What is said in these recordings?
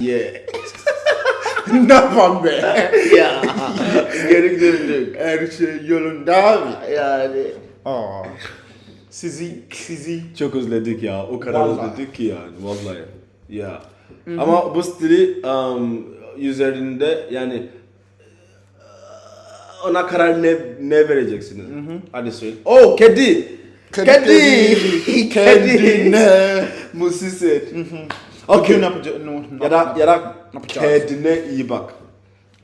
Yeah. yapalım be? ya geri döndük. Her şey yolunda abi. Yani Aa. Sizi, sizi. çok özledik ya. O kadar Vallahi. özledik ki yani vallahi. Ya. Ama bu stili um, üzerinde yani uh, ona karar ne ne vereceksiniz? Hadi söyle. Oh kedi. Kedi. Kedi. Kendine. Musiset. Bugün Okay. yapacağız. No, Ya da ya da kendine iyi bak.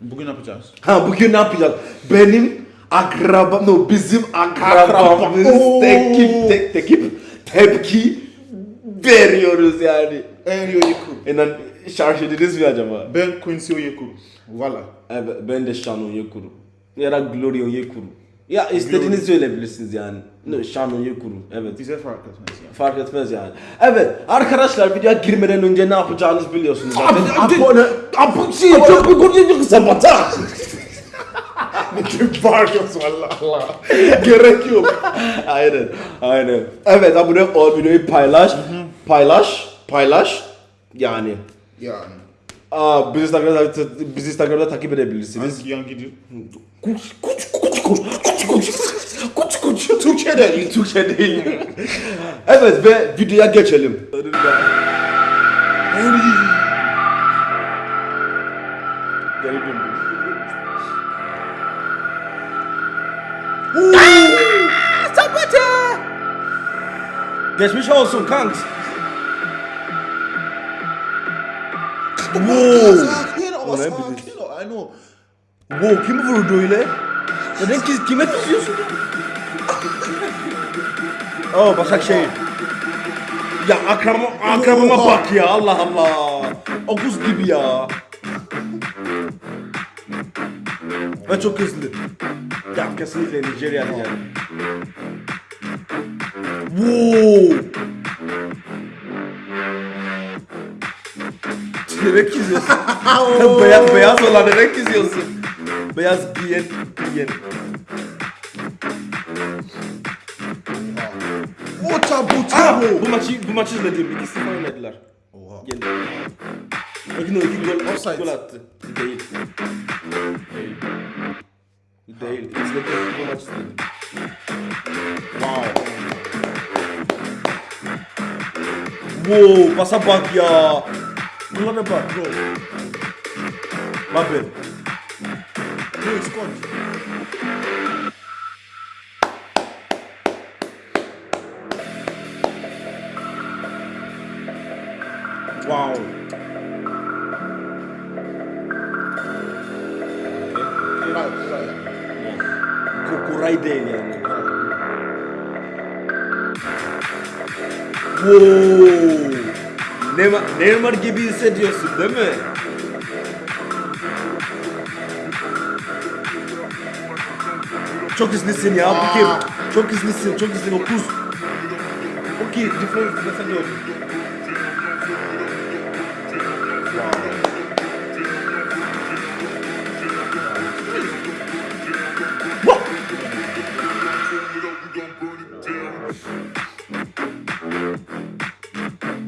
Bugün yapacağız. Ha bugün ne yapacağız? Benim akrabam, no bizim akrabamız Oo. tekip, tek, tekip tepki veriyoruz yani. En Oyeku. İnan şarj ediniz mi acaba? Ben Quincy Oyeku. Valla. Evet, ben de Şan Onyekuru. Ya da Glory Onyekuru. Ya istediğinizi söyleyebilirsiniz yani. No, Şan Onyekuru. Evet. Bize fark etmez ya. Fark etmez yani. Evet arkadaşlar videoya girmeden önce ne yapacağınızı biliyorsunuz zaten. Abone, abone, şey, çok bir konuşuyoruz sabata. Ne fark etmez valla Allah. Gerek yok. aynen, aynen. Evet abone ol, videoyu paylaş, paylaş, paylaş. Yani. Yani. Aa, bizi Instagram'da, bizi Instagram'da takip edebilirsiniz. Hangi yan gidiyor? Kuç, kuç, kuç, kuç, kuç, kuç, kuç, kuç. Türkçe değil. Türkçe değil. evet ve videoya geçelim. Geri döndüm. Sabata! Geçmiş olsun kanks. Wow. Sakin ol, ol. Wow kim vurdu öyle? Neden ki, kime tutuyorsun? oh Başakşehir. Ya akrabama, akrabama bak ya Allah Allah. Okuz gibi ya. Ve çok hızlı. Ya kesinlikle Nijeryalı yani. Wow. Nereye çiziyorsun? beyaz, beyaz olan nereye çiziyorsun? Beyaz giyen, giyen. Ota Aa, buta bu maçı bu maçı izledim. 2-0 oynadılar. Oha. Yendi. Bakın o iki gol, Offside. gol attı. Değil. Değil. Değil. İzledim. Bu maçı izledim. Wow. Wow, pasa bak ya. Bunlara bak bro. Mbappe. Right, right. Kukuray değil yani. Wow. Neymar, Neymar gibi hissediyorsun değil mi? Çok hızlısın ya bu kim? Çok hızlısın, çok hızlısın. Okuz. Okey, different mesela yok.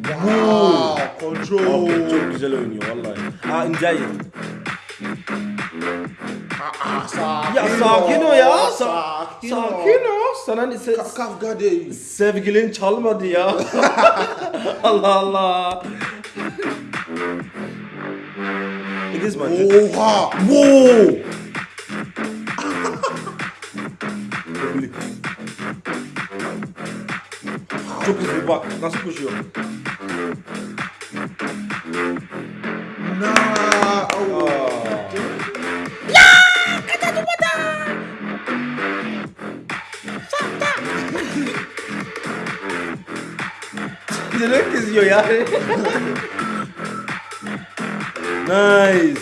Wow. Control. Abi çok güzel oynuyor vallahi. Ha İncay. Aa, sakin Ya sakin ol ya. Sa- Sakin ol. sakin ol. Sana se- Ka- Kavga değil. sevgilin çalmadı ya. Allah Allah. İkiz maçı. Oha. Wow. Çok hızlı bak nasıl koşuyor. Na. Oh. Direkt izliyor ya. nice.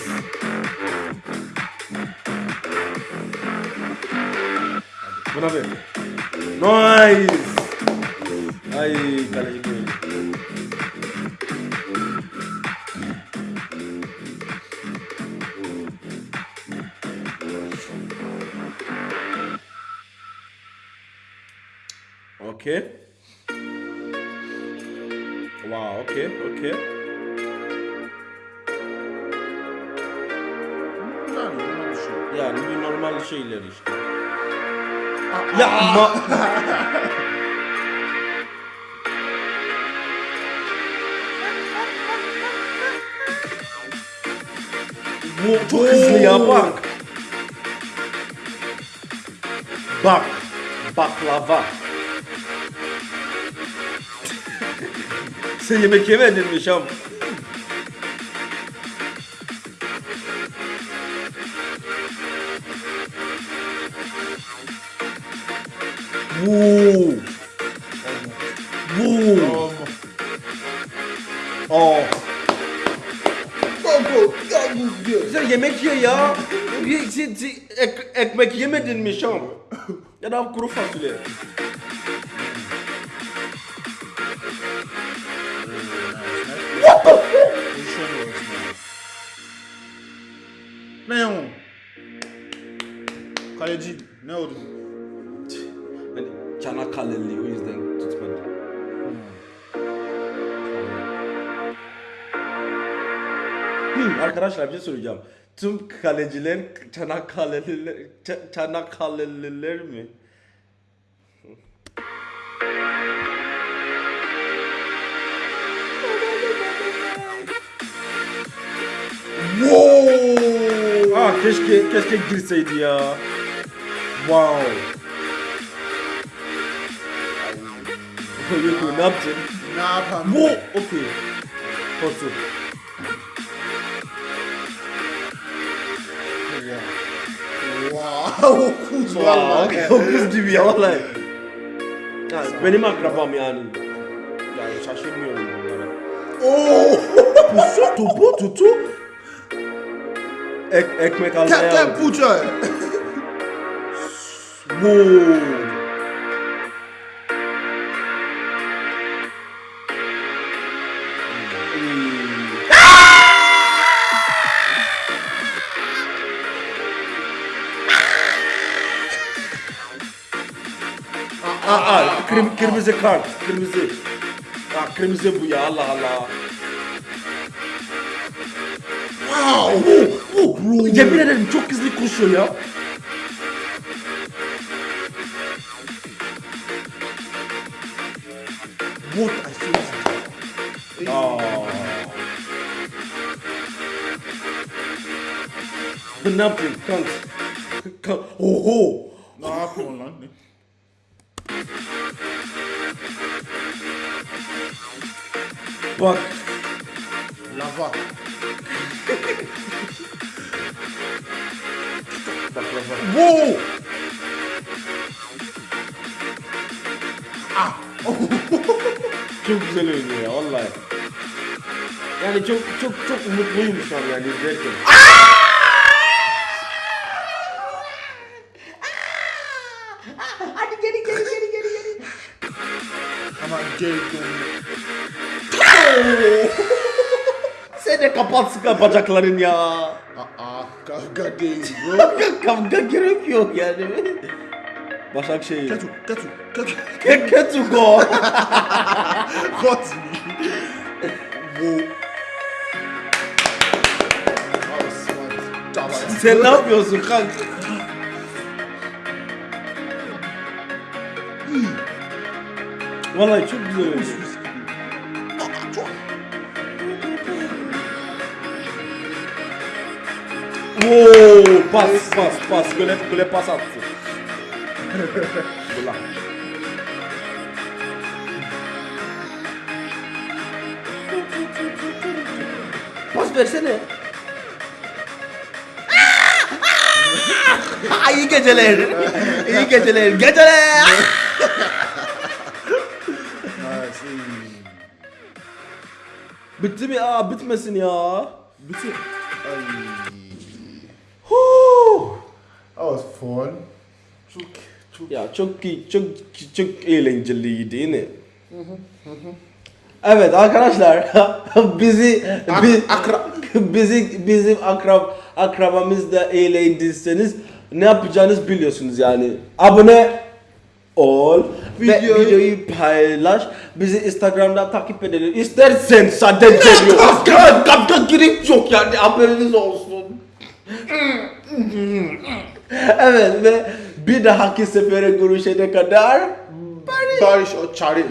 Buna ver. Nice. Ay kaleci böyle. Okay. Wow, okay, okay. Yani normal bir şey. Yani bir normal şeyler işte. Ya Yapma. Bu çok hızlı ya bak. Bak. Baklava. Sen yemek yemedin mi Şam? Woo. Woo. Oh. Gogo, gogo diyor. Sen yemek ye ya. Sen- sen ek- ekmek yemedin mi Şam? Ya da kuru fasulye. Ne o? Kaleci ne oldu? Hani Çanakkale'li o yüzden tutmadı. Hmm, arkadaşlar bir şey soracağım. Tüm kaleciler Çanakkale'liler, Ç- Çanakkale'liler mi? Wow! Keşke keşke girseydi ya. Wow. Yok ne yaptın? Ne yapalım? Bu okey. Korktum. Wow, kuz Wow, vallahi. o kız gibi ya vallahi. Ya, benim akrabam yani. Yani şaşırmıyorum bunlara. Oo! Pusu topu tutu. Ek, ekmek almaya Captain aldı. Pucha. Wow. Aa, aa, kırm- kırmızı kart, kırmızı. Aa, kırmızı bu ya Allah Allah. Wow! Oh, bro. Yemin ederim çok hızlı koşuyor ya. What? I see. Aa. Ben ne yapayım kanka? Kanka, Oho. Ne yapıyorsun lan? Bak. Lava. Wow! Çok güzel oynuyor ya vallahi. Yani çok çok çok umutluyum şu an yani izlerken. Hadi geri geri geri geri geri. Ama geri dön. Sıkı bacakların ya. Aa, kavga değil bro. Kavga gerek yok yani. Başakşehir. Ketuko. Got me. Wow. That was smart. Tamam. Sen ne yapıyorsun kanka? Vallahi çok güzel. Oo, pas pas pas gole gole pas attı. Ulan. Pas versene. İyi geceler. İyi geceler. Geceler. Bitti mi? Aa bitmesin ya. Bitte. Ay. Fun. Çok, çok. Ya çok iyi, çok çok eğlenceliydi değil mi? Evet arkadaşlar bizi bi- akra- bizi bizim akrab akrabamızda eğlendiyseniz ne yapacağınızı biliyorsunuz yani. Abone ol Videoyu- ve videoyu paylaş. Bizi Instagram'da takip edelim. İstersen sadece diyor. Kapta girip yok yani haberiniz olsun. Evet ve bir dahaki sefere görüşene kadar Barış o çare.